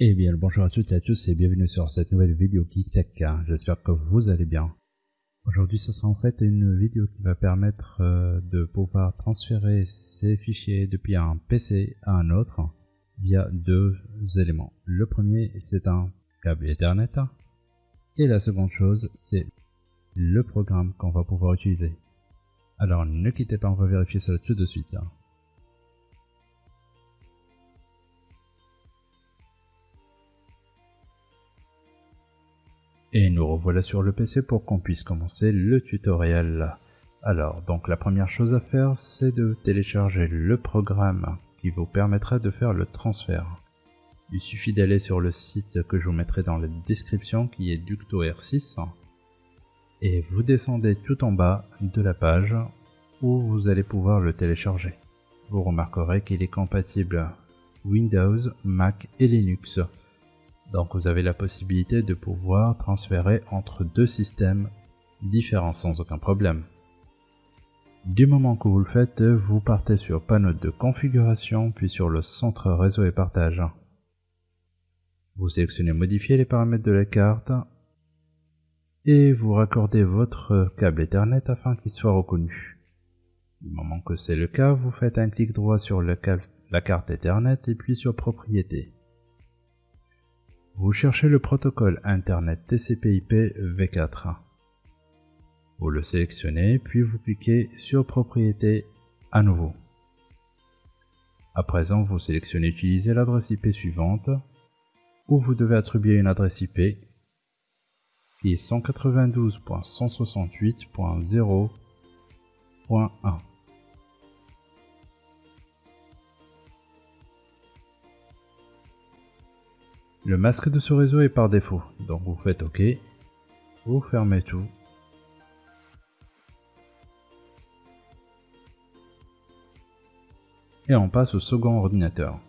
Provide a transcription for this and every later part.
Eh bien, bonjour à toutes et à tous et bienvenue sur cette nouvelle vidéo GeekTech. J'espère que vous allez bien. Aujourd'hui, ce sera en fait une vidéo qui va permettre euh, de pouvoir transférer ces fichiers depuis un PC à un autre via deux éléments. Le premier, c'est un câble Ethernet et la seconde chose, c'est le programme qu'on va pouvoir utiliser. Alors, ne quittez pas, on va vérifier cela tout de suite. Et nous revoilà sur le PC pour qu'on puisse commencer le tutoriel. Alors, donc la première chose à faire, c'est de télécharger le programme qui vous permettra de faire le transfert. Il suffit d'aller sur le site que je vous mettrai dans la description qui est DuctoR6 et vous descendez tout en bas de la page où vous allez pouvoir le télécharger. Vous remarquerez qu'il est compatible Windows, Mac et Linux. Donc vous avez la possibilité de pouvoir transférer entre deux systèmes différents sans aucun problème. Du moment que vous le faites, vous partez sur panneau de configuration puis sur le centre réseau et partage. Vous sélectionnez modifier les paramètres de la carte et vous raccordez votre câble Ethernet afin qu'il soit reconnu. Du moment que c'est le cas, vous faites un clic droit sur la carte Ethernet et puis sur propriété. Vous cherchez le protocole Internet TCP/IP v4. Vous le sélectionnez, puis vous cliquez sur Propriété à nouveau. À présent, vous sélectionnez Utiliser l'adresse IP suivante, où vous devez attribuer une adresse IP qui est 192.168.0.1. Le masque de ce réseau est par défaut, donc vous faites OK, vous fermez tout. Et on passe au second ordinateur.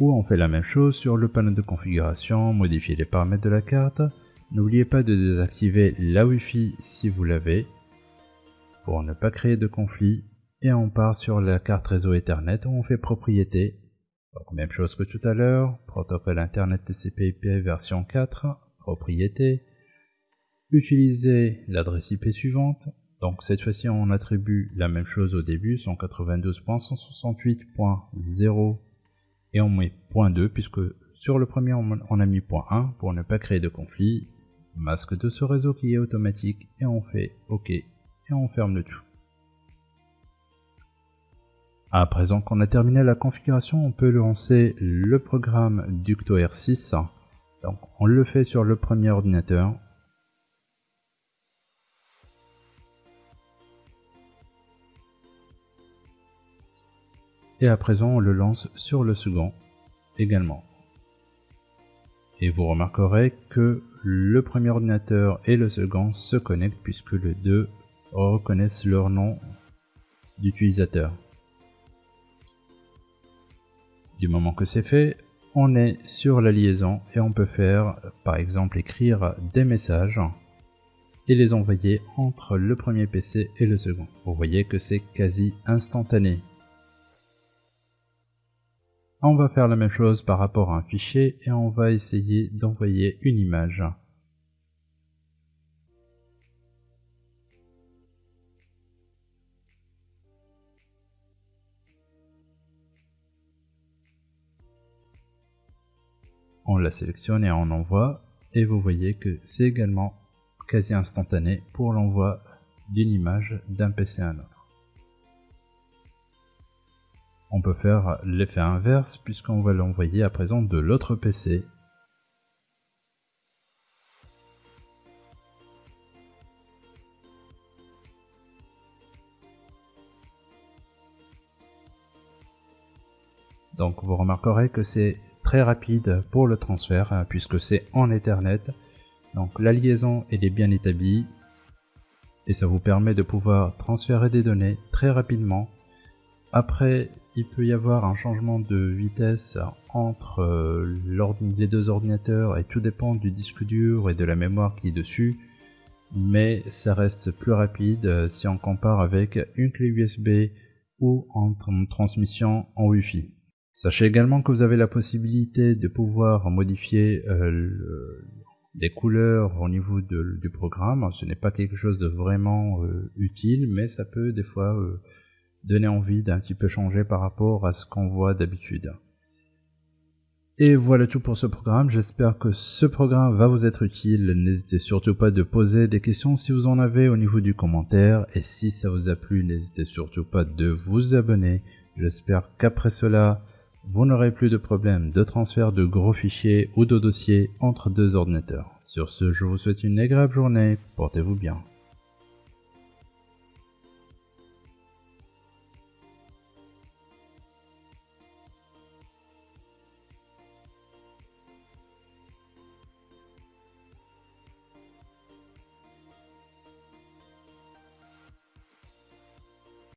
Où on fait la même chose sur le panneau de configuration, modifier les paramètres de la carte. N'oubliez pas de désactiver la Wi-Fi si vous l'avez, pour ne pas créer de conflit. Et on part sur la carte réseau Ethernet où on fait propriété donc même chose que tout à l'heure, protocole Internet TCP/IP version 4, propriété. Utiliser l'adresse IP suivante. Donc cette fois-ci on attribue la même chose au début, 192.168.0 et on met .2 puisque sur le premier on a mis .1 pour ne pas créer de conflit. Masque de ce réseau qui est automatique et on fait OK et on ferme le tout. À présent qu'on a terminé la configuration, on peut lancer le programme DuctoR6. Donc on le fait sur le premier ordinateur. Et à présent on le lance sur le second également. Et vous remarquerez que le premier ordinateur et le second se connectent puisque les deux reconnaissent leur nom d'utilisateur. Du moment que c'est fait, on est sur la liaison et on peut faire par exemple écrire des messages et les envoyer entre le premier PC et le second. Vous voyez que c'est quasi instantané. On va faire la même chose par rapport à un fichier et on va essayer d'envoyer une image. On la sélectionne et on envoie et vous voyez que c'est également quasi instantané pour l'envoi d'une image d'un PC à un autre. On peut faire l'effet inverse puisqu'on va l'envoyer à présent de l'autre PC. Donc vous remarquerez que c'est très rapide pour le transfert hein, puisque c'est en Ethernet. Donc la liaison est bien établie et ça vous permet de pouvoir transférer des données très rapidement. Après, il peut y avoir un changement de vitesse entre euh, les deux ordinateurs et tout dépend du disque dur et de la mémoire qui est dessus. Mais ça reste plus rapide euh, si on compare avec une clé USB ou en transmission en Wi-Fi. Sachez également que vous avez la possibilité de pouvoir modifier euh, les couleurs au niveau du programme. Ce n'est pas quelque chose de vraiment euh, utile, mais ça peut des fois euh, donner envie d'un petit peu changer par rapport à ce qu'on voit d'habitude. Et voilà tout pour ce programme, j'espère que ce programme va vous être utile, n'hésitez surtout pas de poser des questions si vous en avez au niveau du commentaire, et si ça vous a plu, n'hésitez surtout pas de vous abonner, j'espère qu'après cela, vous n'aurez plus de problème de transfert de gros fichiers ou de dossiers entre deux ordinateurs. Sur ce, je vous souhaite une agréable journée, portez-vous bien.